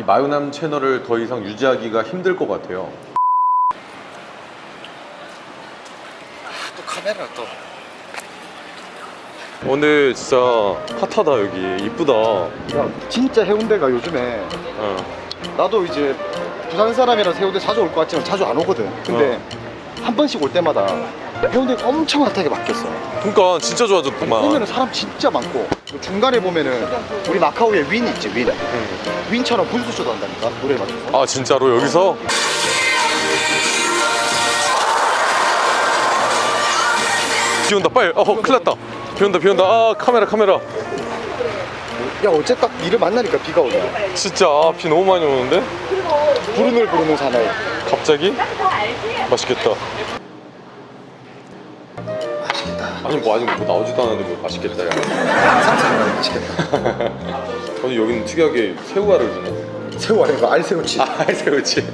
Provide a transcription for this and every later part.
이 마요남 채널을 더 이상 유지하기가 힘들 것 같아요. 또 카메라 또 오늘 진짜 핫하다 여기 이쁘다. 야, 진짜 해운대가 요즘에 어. 나도 이제 부산 사람이라서 해운대 자주 올 것 같지만 자주 안 오거든 근데 한 번씩 올 때마다 해운대가 엄청 핫하게 바뀌었어 그러니까 진짜 좋아졌구만. 오면은 사람 진짜 많고 중간에 보면은 우리 마카오에 윈 있지 윈. 윈처럼 분수쇼도 한다니까 노래 맞춰서. 아 진짜로? 여기서? 비 온다 빨리. 어 큰일 났다. 비 온다 비 온다. 아 카메라 카메라. 야 어째 딱 니를 만나니까 비가 오냐 진짜 아, 비 너무 많이 오는데? 부르늘 부르는 사나이 갑자기? 맛있겠다 아니 뭐 아직 뭐 나오지도 않았는데 뭐 맛있겠다 야. 상상만 맛있겠다. 아니 여기는 특이하게 새우알을 주네. 새우 아니고 알새우치. 아 새우치.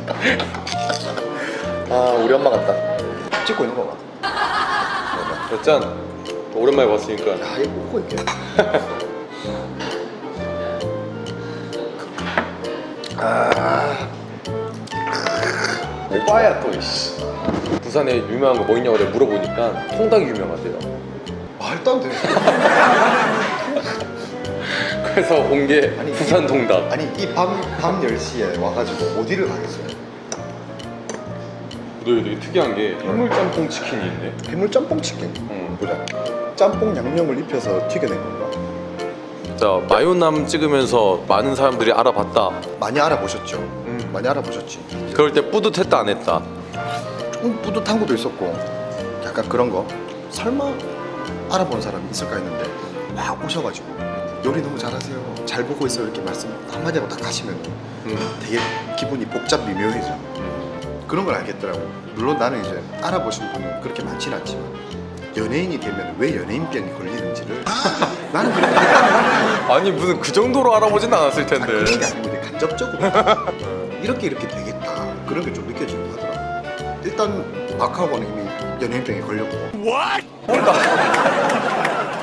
아 우리 엄마 같다. 찍고 있는 거 같아 짠. 오랜만에 봤으니까. 야 이거 먹고 있게. 아. 오빠야 또 이씨 부산에 유명한 거 뭐 있냐고 내가 물어보니까 통닭이 유명하대요 말도 안 돼. 그래서 온 게 아니, 부산 통닭 아니 이밤밤 10시에 와가지고 어디를 가겠어요? 너 되게 특이한 게 해물 짬뽕 치킨이 있네 해물 짬뽕 치킨 응. 보자 짬뽕 양념을 입혀서 튀겨낸 건가? 자 마요남 찍으면서 많은 사람들이 알아봤다 많이 알아보셨죠? 많이 알아보셨지 그럴 때 뿌듯했다 안 했다 조금 뿌듯한 것도 있었고 약간 그런 거. 설마 알아본 사람이 있을까 했는데 막 오셔가지고 요리 너무 잘하세요. 잘 보고 있어요. 이렇게 말씀 한마디 하고 딱 가시면 음. 되게 기분이 복잡 미묘해져. 그런 걸 알겠더라고 물론 나는 이제 알아보신 분은 그렇게 많지는 않지만 연예인이 되면 왜 연예인병이 걸리는지를 나는 그렇게 아니 무슨 그 정도로 알아보진 않았을 아니, 텐데. 그런 게 아니고 간접적으로. 이렇게 이렇게 되겠다. 그런 게좀 하더라고 일단 마카오는 이미 연예인병에 걸렸고.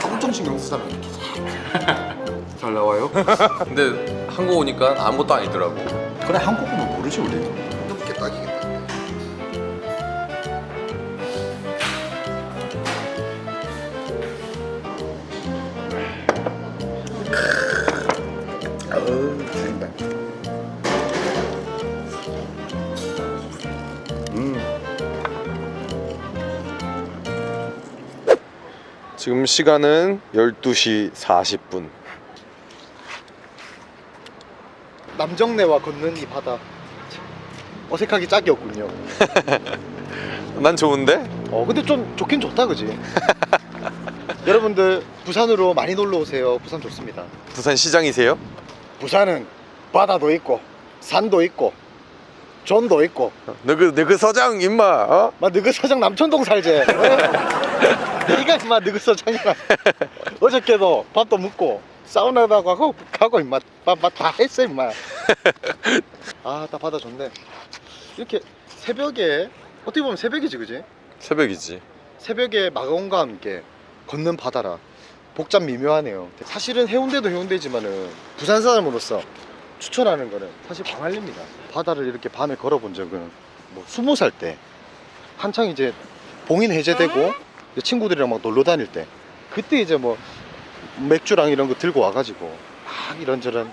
엄청 신경 쓰다가 이렇게 잘 나와요? 근데 한국 오니까 아무것도 아니더라고. 그래 한국어는 모르지 우리. 이렇게 딱이겠 지금 시간은 12시 40분. 남정네와 걷는 이 바다. 어색하기 짝이 없군요. 난 좋은데? 어 근데 좀 좋긴 좋다 그지? 여러분들 부산으로 많이 놀러 오세요. 부산 좋습니다. 부산 시장이세요? 부산은 바다도 있고 산도 있고 존도 있고. 너그 너그 서장 임마 어? 막 너그 서장 남천동 살제 네가 임마 너그 서장이라 어저께도 밥도 먹고 사우나도 가고 가고 임마. 밥다 했어 임마. 아딱 바다 좋네. 이렇게 새벽에 어떻게 보면 새벽이지 그지? 새벽이지. 새벽에 마가온과 함께 걷는 바다라. 복잡 미묘하네요. 사실은 해운대도 해운대지만은 부산 사람으로서 추천하는 거는 사실 광안리입니다. 바다를 이렇게 밤에 걸어본 적은 뭐 스무 살 때 한창 이제 봉인 해제되고 이제 친구들이랑 막 놀러 다닐 때 그때 이제 뭐 맥주랑 이런 거 들고 와가지고 막 이런저런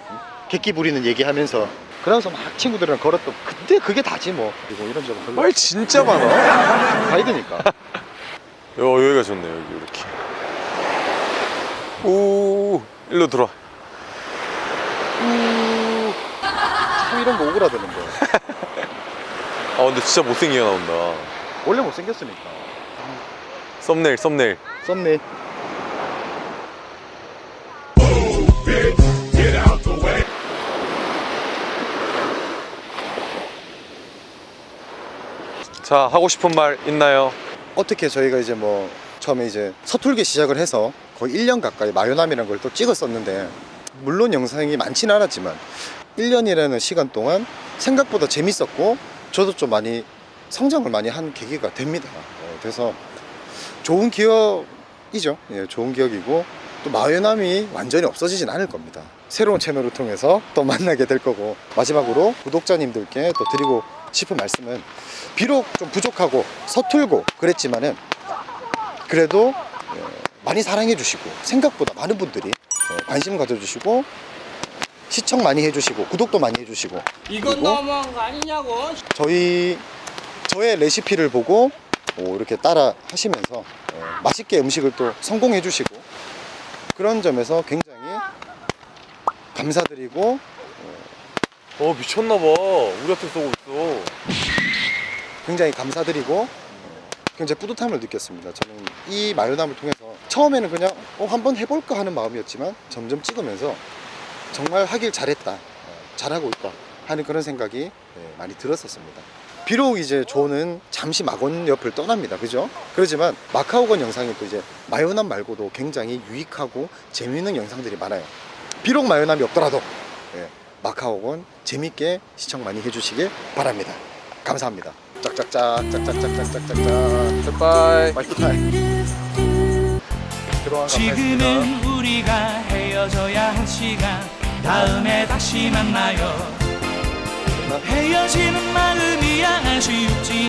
객기 부리는 얘기하면서 그러면서 막 친구들이랑 걸었던 그때 그게 다지 뭐. 그리고 이런저런 걸로. 말 진짜 많아. 가이드니까. 여, 여기가 좋네 여기 이렇게. 오 일로 들어와. 우... 참 이런 거 오그라드는데 아 근데 진짜 못생기게 나온다. 원래 못생겼으니까 썸네일 썸네일. 썼네 자 하고 싶은 말 있나요? 어떻게 저희가 이제 뭐 처음에 이제 서툴게 시작을 해서 거의 1년 가까이 마요남이라는 걸 또 찍었었는데 물론 영상이 많지는 않았지만 1년이라는 시간 동안 생각보다 재밌었고 저도 좀 많이 성장을 많이 한 계기가 됩니다. 어, 그래서 좋은 기억이죠 예, 좋은 기억이고 또 마요남이 완전히 없어지진 않을 겁니다 새로운 채널을 통해서 또 만나게 될 거고 마지막으로 구독자님들께 또 드리고 싶은 말씀은 비록 좀 부족하고 서툴고 그랬지만은 그래도 어, 많이 사랑해 주시고 생각보다 많은 분들이 어, 관심 가져주시고 시청 많이 해주시고 구독도 많이 해주시고 이건 너무한 거 아니냐고. 저희 저의 레시피를 보고 오, 이렇게 따라 하시면서 어, 맛있게 음식을 또 성공해 주시고 그런 점에서 굉장히 감사드리고 어 미쳤나봐 우리한테 쏘고 있어 굉장히 감사드리고 어, 굉장히 뿌듯함을 느꼈습니다. 저는 이 마요남을 통해서 처음에는 그냥 어, 한번 해볼까 하는 마음이었지만 점점 찍으면서 정말 하길 잘했다, 어, 잘하고 있다 하는 그런 생각이 네, 많이 들었었습니다. 비록 이제 조는 잠시 마건 옆을 떠납니다. 그죠? 그렇지만 마카오건 영상이 또 이제 마요남 말고도 굉장히 유익하고 재미있는 영상들이 많아요. 비록 마요남이 없더라도 예, 마카오건 재밌게 시청 많이 해주시길 바랍니다. 감사합니다. 짝짝짝 짝짝짝짝짝짝짝 굿바이 감사했습니다. 지금은 우리가 헤어져야 할 시간 다음에 다시 만나요 헤어지는 마음이 아쉬웠지